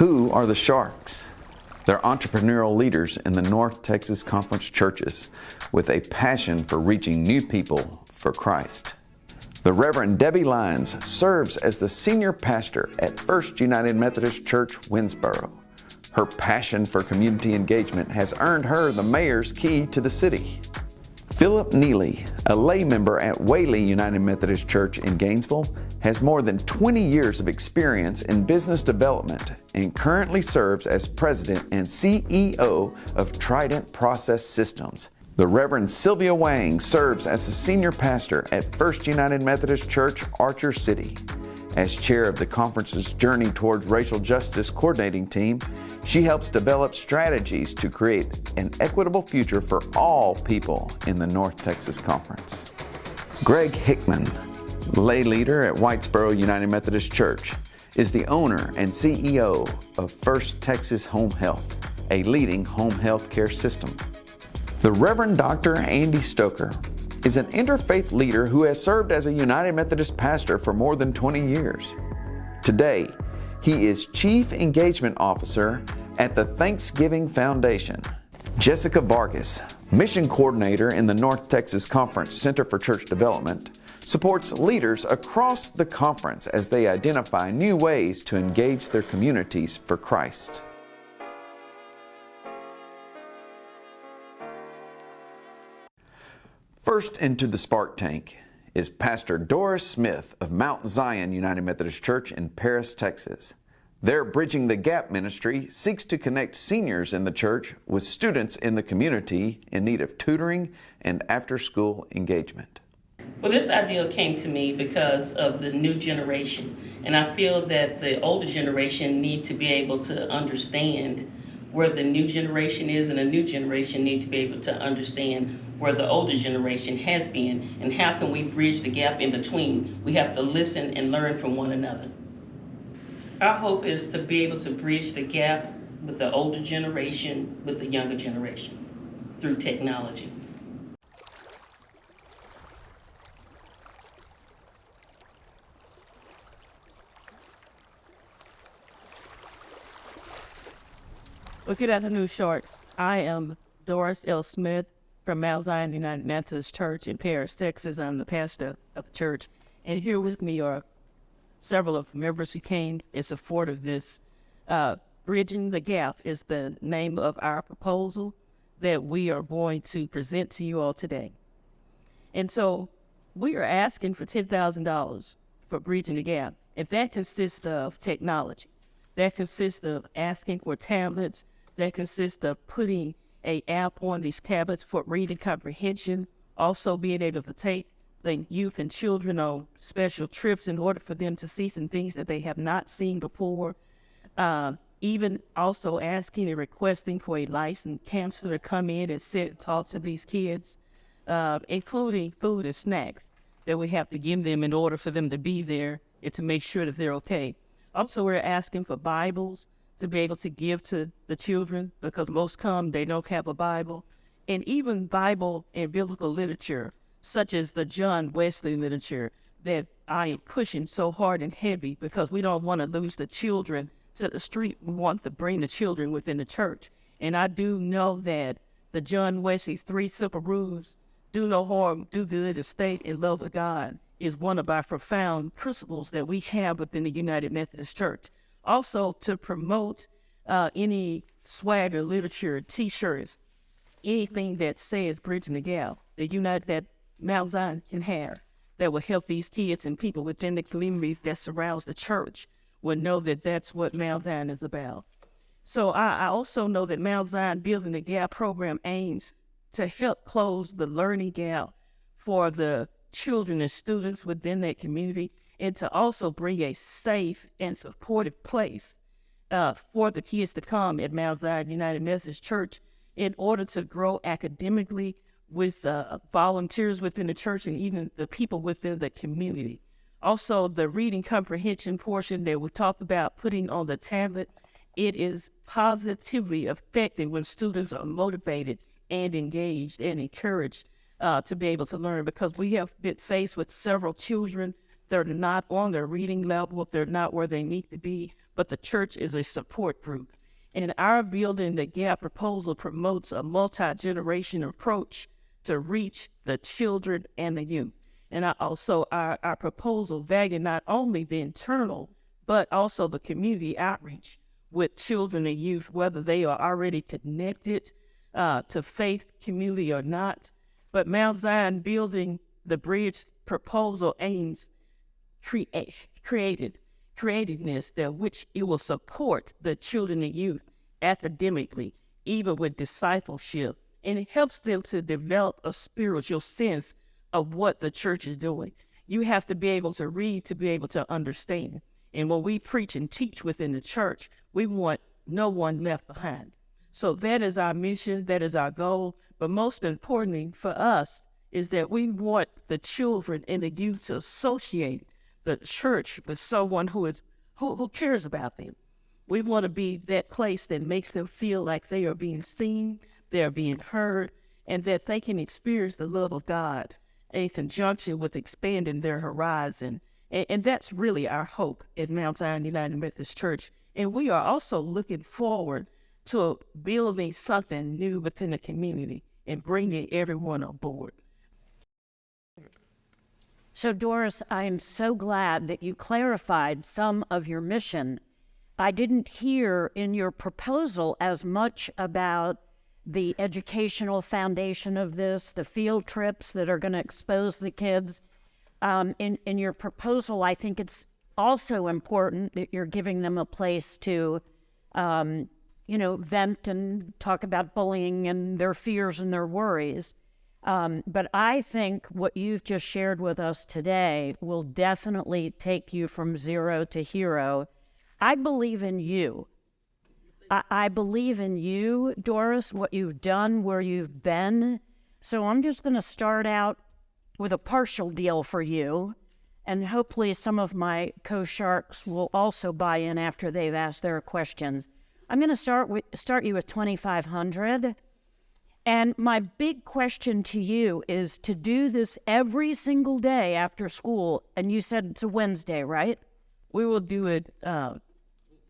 Who are the Sharks? They're entrepreneurial leaders in the North Texas Conference churches with a passion for reaching new people for Christ. The Reverend Debbie Lyons serves as the senior pastor at First United Methodist Church, Winnsboro. Her passion for community engagement has earned her the mayor's key to the city. Philip Neely, a lay member at Whaley United Methodist Church in Gainesville, has more than 20 years of experience in business development and currently serves as president and CEO of Trident Process Systems. The Reverend Sylvia Wang serves as the senior pastor at First United Methodist Church, Archer City. As chair of the conference's Journey Towards Racial Justice coordinating team, she helps develop strategies to create an equitable future for all people in the North Texas Conference. Greg Hickman, lay leader at Whitesboro United Methodist Church, is the owner and CEO of First Texas Home Health, a leading home health care system. The Reverend Dr. Andy Stoker is an interfaith leader who has served as a United Methodist pastor for more than 20 years. Today, he is Chief Engagement Officer at the Thanksgiving Foundation. Jessica Vargas, Mission Coordinator in the North Texas Conference Center for Church Development, supports leaders across the conference as they identify new ways to engage their communities for Christ. First into the spark tank is Pastor Doris Smith of Mount Zion United Methodist Church in Paris, Texas. Their Bridging the Gap ministry seeks to connect seniors in the church with students in the community in need of tutoring and after school engagement. Well, this idea came to me because of the new generation, and I feel that the older generation need to be able to understand where the new generation is, and the new generation need to be able to understand where the older generation has been, and how can we bridge the gap in between. We have to listen and learn from one another. Our hope is to be able to bridge the gap with the older generation with the younger generation through technology. Well, good afternoon, Sharks. I am Doris L. Smith from Mount Zion United Methodist Church in Paris, Texas. I'm the pastor of the church. And here with me are several of the members who came in support of this. Uh, Bridging the Gap is the name of our proposal that we are going to present to you all today. And so we are asking for $10,000 for Bridging the Gap. And that consists of technology. That consists of asking for tablets. That consists of putting a app on these tablets for reading comprehension. Also being able to take the youth and children on special trips in order for them to see some things that they have not seen before. Uh, even also asking and requesting for a licensed counselor to come in and sit and talk to these kids, uh, including food and snacks that we have to give them in order for them to be there and to make sure that they're okay. Also, we're asking for Bibles to be able to give to the children because most come, they don't have a Bible. And even Bible and biblical literature such as the John Wesley literature that I am pushing so hard and heavy because we don't want to lose the children to the street. We want to bring the children within the church. And I do know that the John Wesley's three simple rules, do no harm, do good, estate, and love of God, is one of our profound principles that we have within the United Methodist Church. Also, to promote uh, any swagger, literature, t-shirts, anything that says bridging the gap, the United that Mount Zion can have that will help these kids and people within the community that surrounds the church will know that that's what Mount Zion is about. So I, I also know that Mount Zion Building the Gap program aims to help close the learning gap for the children and students within that community and to also bring a safe and supportive place uh, for the kids to come at Mount Zion United Methodist Church in order to grow academically, with uh, volunteers within the church and even the people within the community. Also, the reading comprehension portion that we talked about putting on the tablet, it is positively effective when students are motivated and engaged and encouraged uh, to be able to learn because we have been faced with several children that are not on their reading level, they're not where they need to be, but the church is a support group. And our Building the Gap proposal promotes a multi-generation approach to reach the children and the youth. And I also, our, our proposal value not only the internal, but also the community outreach with children and youth, whether they are already connected uh, to faith community or not. But Mount Zion Building the Bridge proposal aims create, created creativeness that which it will support the children and youth academically, even with discipleship, and it helps them to develop a spiritual sense of what the church is doing. You have to be able to read to be able to understand. And when we preach and teach within the church, we want no one left behind. So that is our mission, that is our goal. But most importantly for us is that we want the children and the youth to associate the church with someone who is who, who cares about them. We want to be that place that makes them feel like they are being seen, they are being heard, and that they can experience the love of God in conjunction with expanding their horizon. And, and that's really our hope at Mount Zion United Methodist Church. And we are also looking forward to building something new within the community and bringing everyone on board. So, Doris, I am so glad that you clarified some of your mission. I didn't hear in your proposal as much about the educational foundation of this, the field trips that are going to expose the kids. Um, in, in your proposal, I think it's also important that you're giving them a place to, um, you know, vent and talk about bullying and their fears and their worries. Um, but I think what you've just shared with us today will definitely take you from zero to hero. I believe in you. I, I believe in you, Doris, what you've done, where you've been. So I'm just going to start out with a partial deal for you. And hopefully, some of my co sharks will also buy in after they've asked their questions. I'm going to start with start you with 2,500. And my big question to you is to do this every single day after school. And you said it's a Wednesday, right? We will do it uh,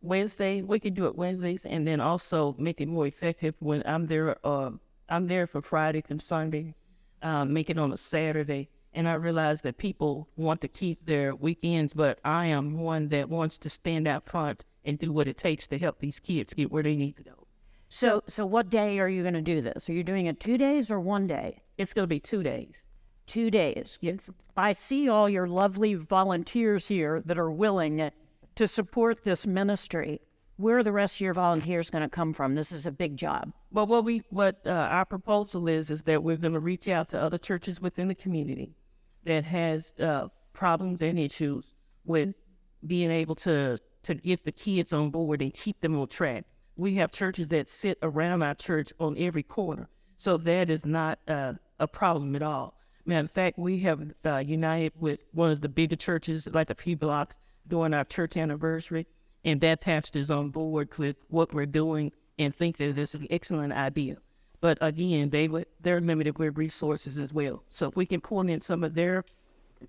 Wednesday. We can do it Wednesdays, and then also make it more effective when I'm there. Uh, I'm there for Friday and Sunday. Uh, make it on a Saturday, and I realize that people want to keep their weekends, but I am one that wants to stand out front and do what it takes to help these kids get where they need to go. So, so what day are you going to do this? Are you doing it two days or one day? It's going to be two days. Two days. Yes. I see all your lovely volunteers here that are willing to support this ministry. Where are the rest of your volunteers going to come from? This is a big job. Well, what we what uh, our proposal is is that we're going to reach out to other churches within the community that has uh, problems and issues with being able to to get the kids on board and keep them on track. We have churches that sit around our church on every corner, so that is not uh, a problem at all. Matter of fact, we have uh, united with one of the bigger churches, like the P Blocks, during our church anniversary, and that pastor is on board with what we're doing and think that it's an excellent idea. But again, they they're limited with resources as well. So if we can pull in some of their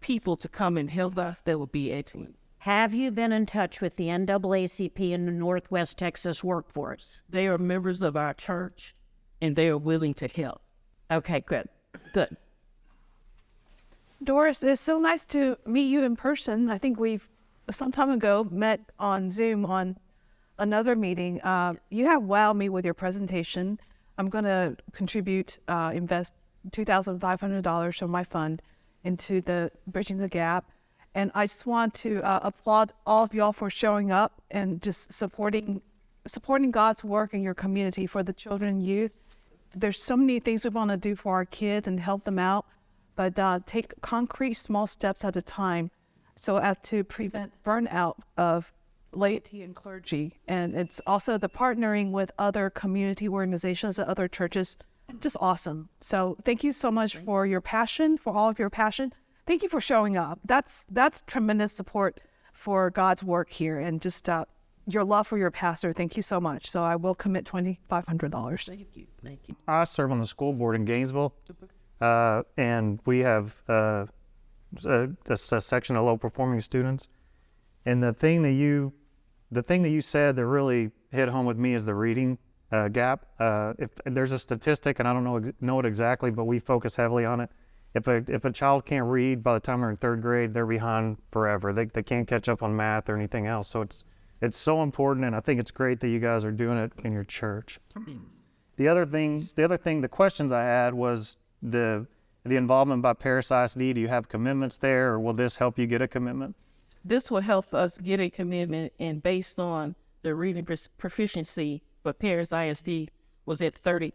people to come and help us, that would be excellent. Have you been in touch with the NAACP and the Northwest Texas workforce? They are members of our church, and they are willing to help. Okay, good. Good. Doris, it's so nice to meet you in person. I think we've some time ago met on Zoom on another meeting. Uh, you have wowed me with your presentation. I'm going to contribute, uh, invest $2,500 from my fund into the Bridging the Gap. And I just want to uh, applaud all of y'all for showing up and just supporting supporting God's work in your community for the children and youth. There's so many things we want to do for our kids and help them out, but uh, take concrete small steps at a time so as to prevent burnout of laity and clergy. And it's also the partnering with other community organizations and other churches, just awesome. So thank you so much for your passion, for all of your passion. Thank you for showing up. That's that's tremendous support for God's work here, and just uh, your love for your pastor. Thank you so much. So I will commit twenty five hundred dollars. Thank you. Thank you. I serve on the school board in Gainesville, uh, and we have uh, a, a, a section of low performing students. And the thing that you the thing that you said that really hit home with me is the reading uh, gap. Uh, if there's a statistic, and I don't know know it exactly, but we focus heavily on it. If a if a child can't read by the time they're in third grade, they're behind forever. They they can't catch up on math or anything else. So it's it's so important, and I think it's great that you guys are doing it in your church. The other thing, the other thing, the questions I had was the the involvement by Paris ISD. Do you have commitments there, or will this help you get a commitment? This will help us get a commitment, and based on the reading proficiency for Paris ISD was at 38%.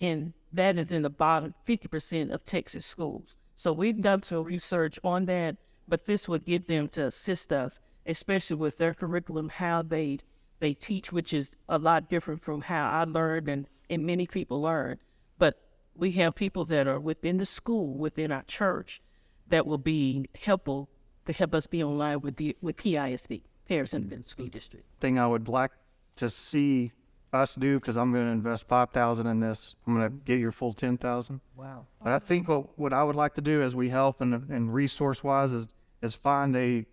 And that is in the bottom 50% of Texas schools. So we've done some research on that, but this would get them to assist us, especially with their curriculum, how they they teach, which is a lot different from how I learned and, and many people learn. But we have people that are within the school, within our church, that will be helpful to help us be online with the with PISD, Paris Independent School mm-hmm. District. thing I would like to see us do because I'm going to invest five thousand in this. I'm going to get your full ten thousand. Wow. But I think what, what I would like to do as we help and, and resource wise is is find a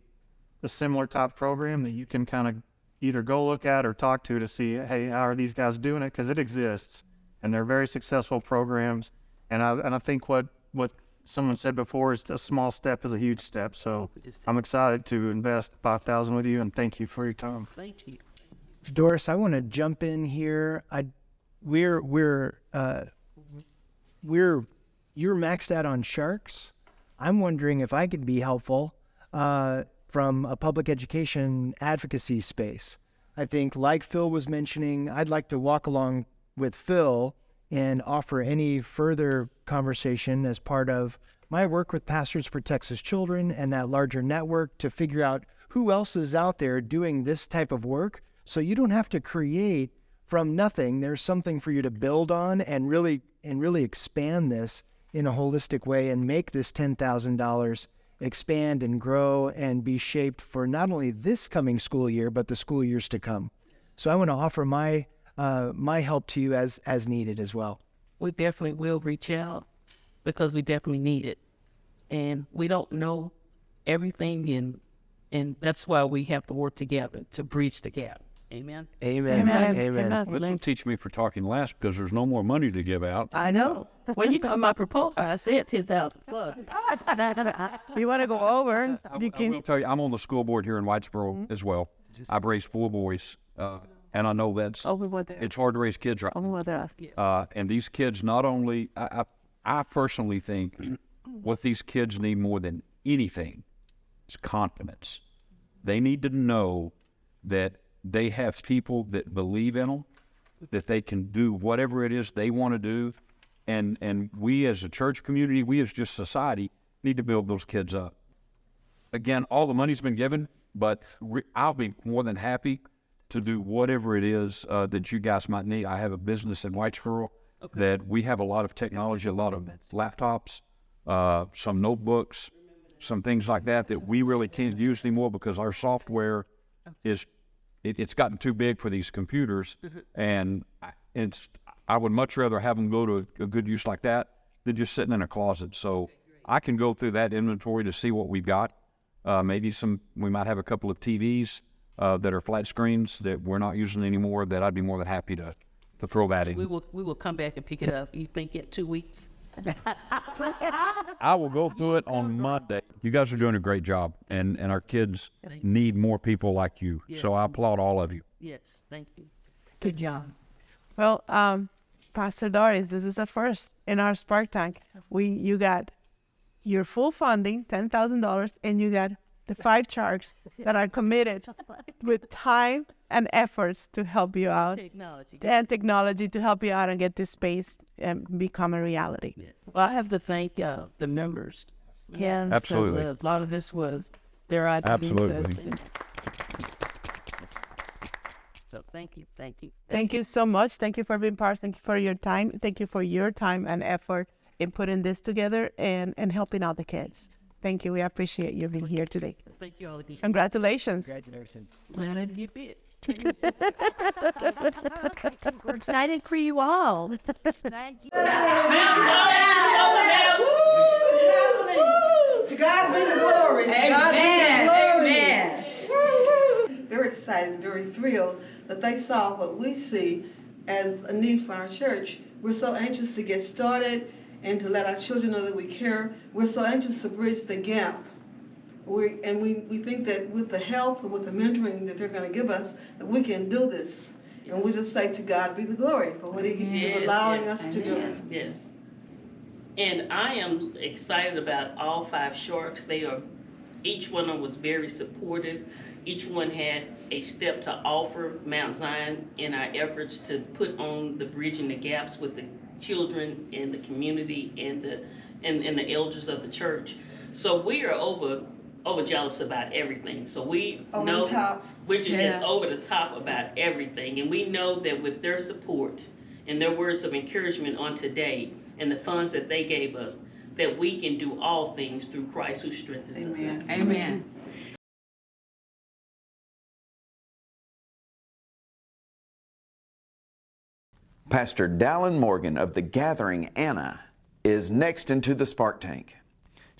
a similar type program that you can kind of either go look at or talk to to see hey how are these guys doing it because it exists and they're very successful programs and I and I think what what someone said before is a small step is a huge step so I'm excited to invest five thousand with you and thank you for your time. Thank you. Doris, I want to jump in here. I, we're we're uh, we're you're maxed out on sharks. I'm wondering if I could be helpful uh, from a public education advocacy space. I think, like Phil was mentioning, I'd like to walk along with Phil and offer any further conversation as part of my work with Pastors for Texas Children and that larger network to figure out who else is out there doing this type of work so you don't have to create from nothing. There's something for you to build on and really and really expand this in a holistic way and make this $10,000 expand and grow and be shaped for not only this coming school year but the school years to come. So I want to offer my uh, my help to you as as needed as well. We definitely will reach out because we definitely need it. And we don't know everything and and that's why we have to work together to bridge the gap. Amen. Amen. Amen. Amen. Amen. This will teach me for talking last because there's no more money to give out. I know. when you come my proposal, I said ten thousand plus. You want to go over? I, You I can. will tell you, I'm on the school board here in Whitesboro Mm-hmm. as well. I've raised four boys, uh, and I know that's Over what there. it's hard to raise kids right. Over what there. Uh, and these kids not only I, I, I personally think what these kids need more than anything is confidence. They need to know that they have people that believe in them, that they can do whatever it is they want to do, and and we as a church community, we as just society need to build those kids up. Again, all the money's been given, but re- I'll be more than happy to do whatever it is uh, that you guys might need. I have a business in Whitesboro that we have a lot of technology, a lot of laptops, uh, some notebooks, some things like that that we really can't use anymore because our software is it, it's gotten too big for these computers, and I- it's I would much rather have them go to a, a good use like that than just sitting in a closet. So I can go through that inventory to see what we've got. Uh, maybe some we might have a couple of TVs uh, that are flat screens that we're not using anymore. That I'd be more than happy to to throw that in. We will we will come back and pick it up. You think in two weeks? I will go through it on Monday. You guys are doing a great job, and and our kids need more people like you. So I applaud all of you. Yes, thank you. Good job. Well, um, Pastor Doris, this is a first in our Spark Tank. We you got your full funding, ten thousand dollars, and you got the five sharks that are committed with time and efforts to help you out, Technology. and technology to help you out and get this space and become a reality. Yes. Well, I have to thank uh, the members. Yeah. Absolutely. a lot of this was their ideas. Absolutely. So thank you, thank you. Thank you so much. Thank you for being part. Thank you for your time. Thank you for your time and effort in putting this together and, and helping out the kids. Thank you. We appreciate you being here today. Thank you all. Congratulations. Congratulations. Glad I did bit. We're excited for you all. To God be the glory. To God be the glory. excited very thrilled that they saw what we see as a need for our church. We're so anxious to get started and to let our children know that we care. We're so anxious to bridge the gap. We, and we, we think that with the help and with the mentoring that they're going to give us, that we can do this. And we just say to God be the glory for what He Yes, is allowing yes, us to do. Yes. And I am excited about all five sharks. They are, each one of them was very supportive. Each one had a step to offer Mount Zion in our efforts to put on the bridging the gaps with the children and the community and the and, and the elders of the church. So we are over over jealous about everything. So we oh, Over the know top. we're just over the top about everything, and we know that with their support and their words of encouragement on today and the funds that they gave us, that we can do all things through Christ who strengthens us. Amen. Amen. Pastor Dallin Morgan of the Gathering Anna is next into the Spark Tank.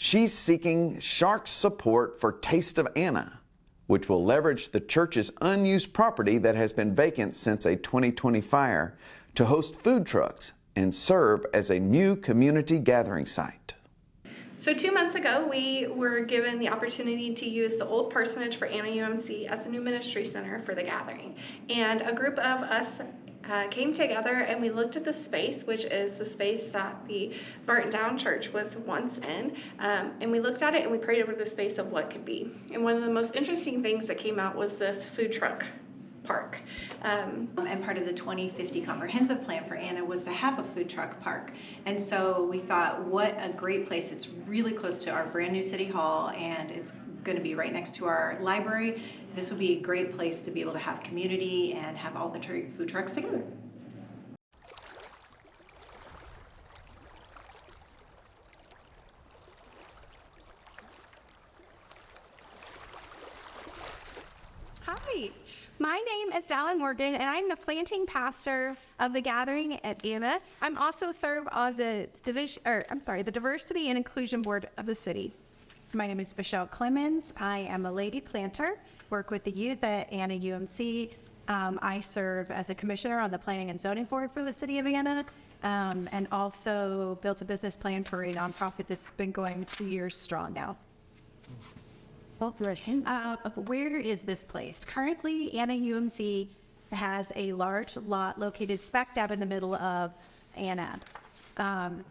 She's seeking Shark's support for Taste of Anna, which will leverage the church's unused property that has been vacant since a 2020 fire to host food trucks and serve as a new community gathering site. So two months ago, we were given the opportunity to use the old parsonage for Anna UMC as a new ministry center for the gathering. And a group of us uh, came together and we looked at the space, which is the space that the Barton Down Church was once in. Um, and we looked at it and we prayed over the space of what could be. And one of the most interesting things that came out was this food truck park. Um, and part of the 2050 comprehensive plan for Anna was to have a food truck park. And so we thought, what a great place. It's really close to our brand new city hall and it's going to be right next to our library. This would be a great place to be able to have community and have all the food trucks together. Hi, my name is Dallin Morgan, and I'm the planting pastor of the Gathering at Anna. I'm also serve as a division, or I'm sorry, the Diversity and Inclusion Board of the city. My name is Michelle Clemens. I am a lady planter, work with the youth at Anna UMC. Um, I serve as a commissioner on the Planning and Zoning Board for the city of Anna, um, and also built a business plan for a nonprofit that's been going two years strong now. Uh, where is this place? Currently, Anna UMC has a large lot located smack dab in the middle of Anna. Um,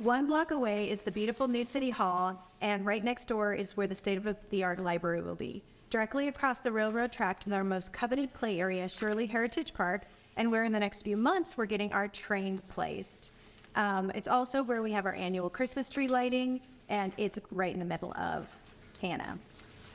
one block away is the beautiful new city hall, and right next door is where the state-of-the-art library will be. Directly across the railroad tracks is our most coveted play area, Sherley Heritage Park, and where in the next few months we're getting our train placed. Um, it's also where we have our annual Christmas tree lighting, and it's right in the middle of Anna.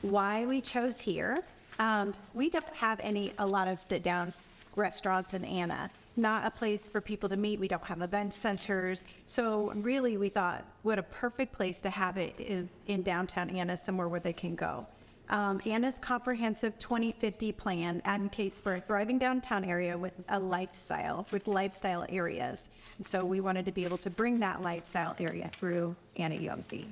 Why we chose here? Um, we don't have any a lot of sit-down restaurants in Anna. Not a place for people to meet. We don't have event centers. So really, we thought, what a perfect place to have it in, in downtown Anna, somewhere where they can go. Um, Anna's comprehensive 2050 plan advocates for a thriving downtown area with a lifestyle, with lifestyle areas. And so we wanted to be able to bring that lifestyle area through Anna UMC.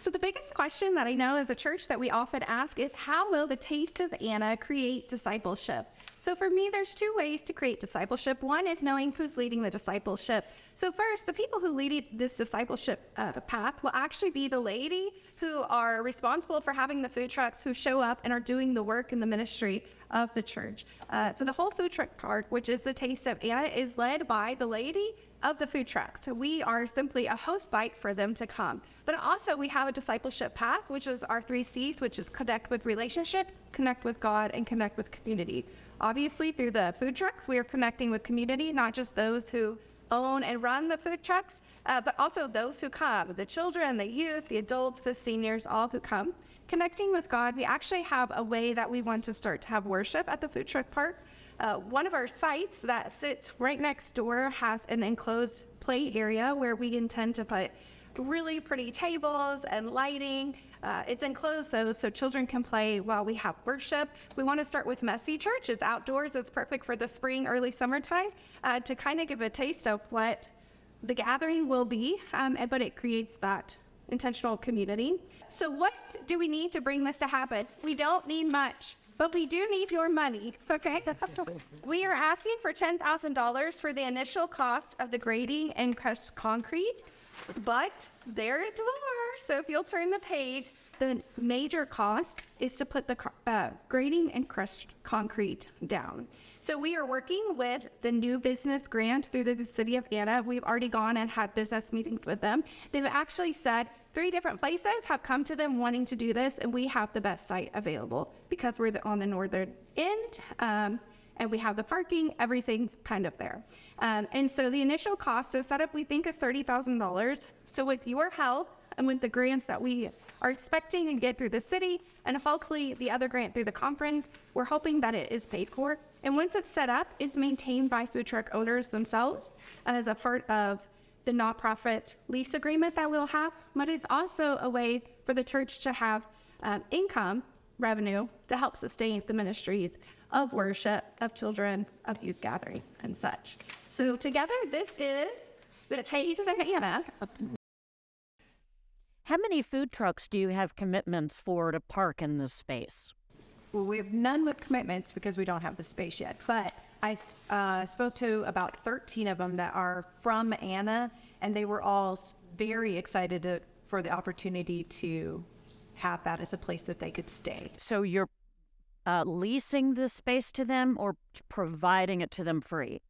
So the biggest question that I know as a church that we often ask is how will the taste of Anna create discipleship? So for me, there's two ways to create discipleship. One is knowing who's leading the discipleship. So first, the people who lead this discipleship uh, path will actually be the laity who are responsible for having the food trucks who show up and are doing the work in the ministry of the church. Uh, so the whole food truck park, which is the taste of Anna, is led by the laity of the food trucks. So we are simply a host site for them to come. But also we have a discipleship path, which is our three C's, which is connect with relationship, connect with God, and connect with community. Obviously, through the food trucks, we are connecting with community, not just those who own and run the food trucks, uh, but also those who come, the children, the youth, the adults, the seniors, all who come. Connecting with God, we actually have a way that we want to start to have worship at the food truck park. Uh, one of our sites that sits right next door has an enclosed play area where we intend to put really pretty tables and lighting. Uh, it's enclosed though, so children can play while we have worship. We want to start with Messy Church. It's outdoors. It's perfect for the spring, early summertime uh, to kind of give a taste of what the gathering will be, um, but it creates that intentional community. So what do we need to bring this to happen? We don't need much. But we do need your money, okay? we are asking for $10,000 for the initial cost of the grading and crushed concrete, but there is more. So if you'll turn the page, the major cost is to put the uh, grading and crushed concrete down. So we are working with the new business grant through the city of Anna. We've already gone and had business meetings with them. They've actually said three different places have come to them wanting to do this, and we have the best site available because we're on the northern end. Um, and we have the parking, everything's kind of there. Um, and so the initial cost of setup we think is $30,000. So with your help and with the grants that we are expecting and get through the city, and hopefully the other grant through the conference, we're hoping that it is paid for. And once it's set up, it's maintained by food truck owners themselves as a part of the nonprofit lease agreement that we'll have, but it's also a way for the church to have um, income revenue to help sustain the ministries of worship, of children, of youth gathering, and such. So together, this is the Taste of Anna. How many food trucks do you have commitments for to park in this space? Well, we have none with commitments because we don't have the space yet. But I uh, spoke to about 13 of them that are from Anna, and they were all very excited to, for the opportunity to have that as a place that they could stay. So you're uh, leasing this space to them or providing it to them free?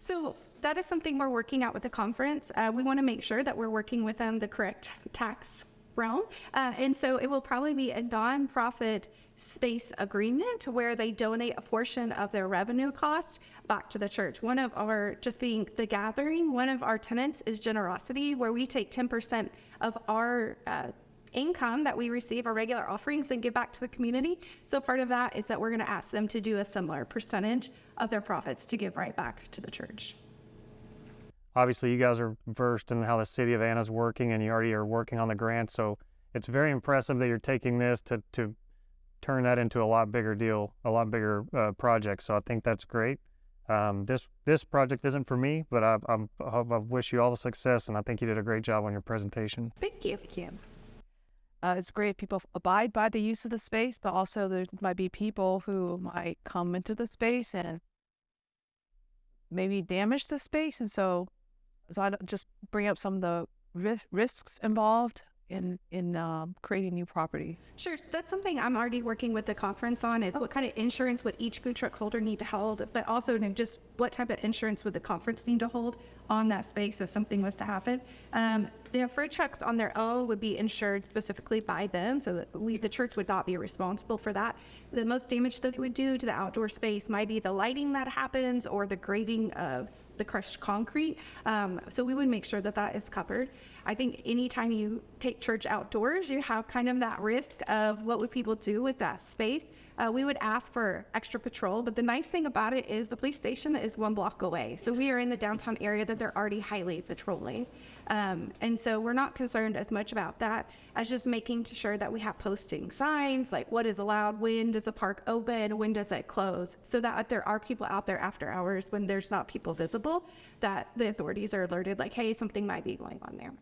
So that is something we're working out with the conference. Uh, we want to make sure that we're working within the correct tax realm. Uh, and so it will probably be a nonprofit space agreement where they donate a portion of their revenue cost back to the church. One of our, just being the gathering, one of our tenants is generosity, where we take 10% of our uh, income that we receive, our regular offerings, and give back to the community. So part of that is that we're going to ask them to do a similar percentage of their profits to give right back to the church. Obviously, you guys are versed in how the city of Anna's working, and you already are working on the grant. So it's very impressive that you're taking this to to turn that into a lot bigger deal, a lot bigger uh, project. So I think that's great. Um, this this project isn't for me, but I, I'm, I I wish you all the success, and I think you did a great job on your presentation. Thank you. Thank you. Uh, it's great if people abide by the use of the space, but also there might be people who might come into the space and maybe damage the space. And so, so I just bring up some of the risks involved in in um, creating new property. Sure. So that's something I'm already working with the conference on is what kind of insurance would each food truck holder need to hold, but also just what type of insurance would the conference need to hold on that space if something was to happen. Um, the food trucks on their own would be insured specifically by them, so we, the church would not be responsible for that. The most damage that it would do to the outdoor space might be the lighting that happens or the grading of the crushed concrete. Um, so we would make sure that that is covered. I think anytime you take church outdoors, you have kind of that risk of what would people do with that space. Uh, we would ask for extra patrol, but the nice thing about it is the police station is one block away. So we are in the downtown area that they're already highly patrolling. Um, and so we're not concerned as much about that as just making sure that we have posting signs, like what is allowed, when does the park open, when does it close, so that there are people out there after hours when there's not people visible, that the authorities are alerted, like, hey, something might be going on there.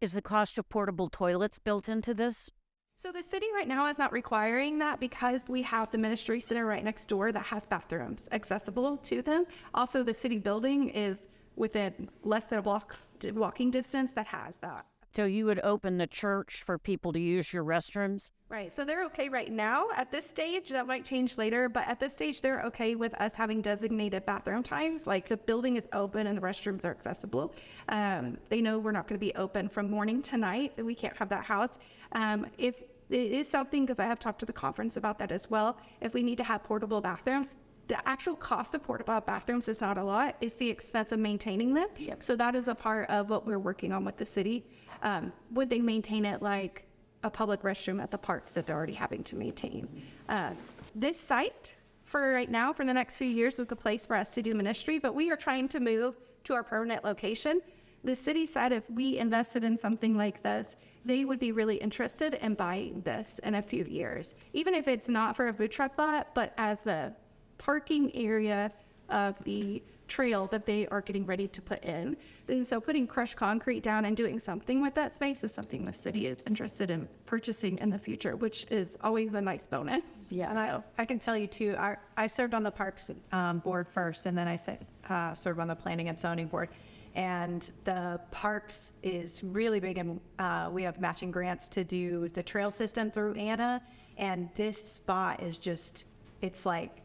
Is the cost of portable toilets built into this? So the city right now is not requiring that because we have the ministry center right next door that has bathrooms accessible to them. Also, the city building is within less than a block walking distance that has that. So you would open the church for people to use your restrooms? Right. So they're okay right now at this stage. That might change later, but at this stage, they're okay with us having designated bathroom times. Like the building is open and the restrooms are accessible. Um, they know we're not going to be open from morning to night. We can't have that house. Um, if it is something, because I have talked to the conference about that as well, if we need to have portable bathrooms, the actual cost of portable bathrooms is not a lot. It's the expense of maintaining them. So that is a part of what we're working on with the city. Um, would they maintain it like a public restroom at the parks that they're already having to maintain? Uh, this site, for right now, for the next few years, is the place for us to do ministry, but we are trying to move to our permanent location. The city said if we invested in something like this, they would be really interested in buying this in a few years. Even if it's not for a food truck lot, but as the parking area of the trail that they are getting ready to put in. And so putting crushed concrete down and doing something with that space is something the city is interested in purchasing in the future, which is always a nice bonus. Yeah, and I, I can tell you too, I, I served on the Parks um, Board first, and then I said, uh, served on the Planning and Zoning Board. And the Parks is really big, and uh, we have matching grants to do the trail system through Anna. And this spot is just, it's like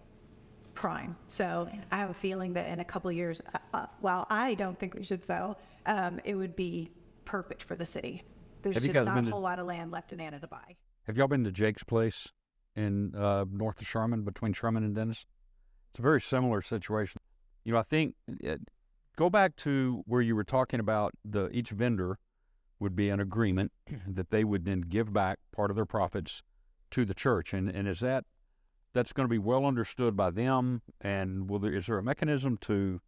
prime. So I have a feeling that in a couple of years, uh, uh, while I don't think we should sell, um, it would be perfect for the city. There's Have you just guys not been a to- whole lot of land left in Anna to buy. Have y'all been to Jake's place in uh, north of Sherman, between Sherman and Denison? It's a very similar situation. You know, I think uh go back to where you were talking about the each vendor would be an agreement that they would then give back part of their profits to the church, and and is that that's going to be well understood by them? And will there is there a mechanism to,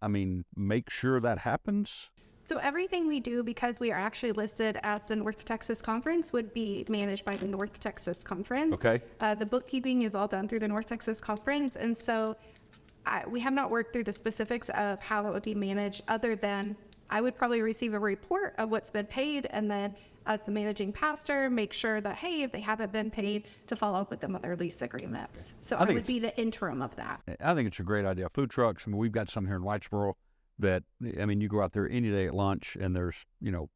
I mean, make sure that happens? So everything we do, because we are actually listed as the North Texas Conference, would be managed by the North Texas Conference. Okay. Uh, the bookkeeping is all done through the North Texas Conference, and so I, we have not worked through the specifics of how that would be managed, other than I would probably receive a report of what's been paid, and then as the managing pastor, make sure that hey, if they haven't been paid, to follow up with them on their lease agreements. So I I, would be the interim of that. I think it's a great idea. Food trucks. I mean, we've got some here in Whitesboro that I mean, you go out there any day at lunch, and there's you know,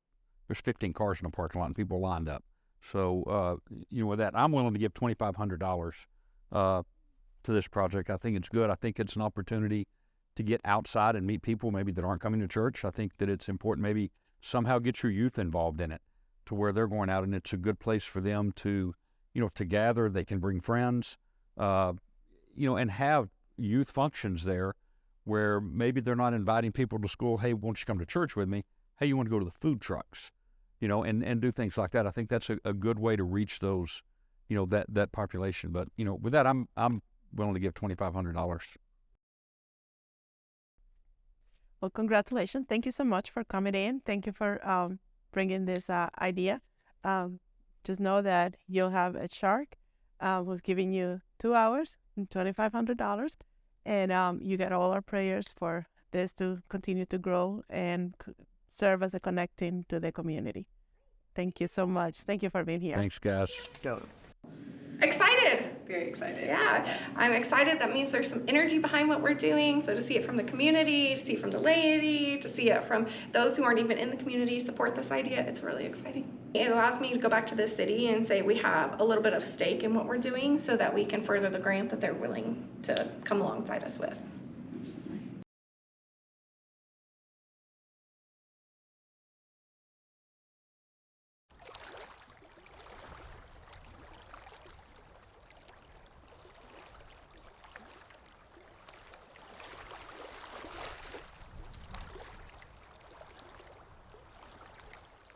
there's 15 cars in the parking lot, and people lined up. So uh, you know, with that, I'm willing to give twenty five hundred dollars uh, to this project. I think it's good. I think it's an opportunity to get outside and meet people maybe that aren't coming to church. I think that it's important maybe somehow get your youth involved in it to where they're going out and it's a good place for them to, you know, to gather. They can bring friends, uh, you know, and have youth functions there where maybe they're not inviting people to school. Hey, won't you come to church with me? Hey, you want to go to the food trucks, you know, and, and do things like that. I think that's a, a good way to reach those, you know, that, that population. But, you know, with that, I'm, I'm willing to give $2,500. Well, congratulations. Thank you so much for coming in. Thank you for um, bringing this uh, idea. Um, just know that you'll have a shark uh, who's giving you two hours and $2,500. And um, you get all our prayers for this to continue to grow and c- serve as a connecting to the community. Thank you so much. Thank you for being here. Thanks, guys. Excited. Very excited. Yeah, I'm excited. That means there's some energy behind what we're doing. So to see it from the community, to see it from the laity, to see it from those who aren't even in the community support this idea, it's really exciting. It allows me to go back to the city and say we have a little bit of stake in what we're doing so that we can further the grant that they're willing to come alongside us with.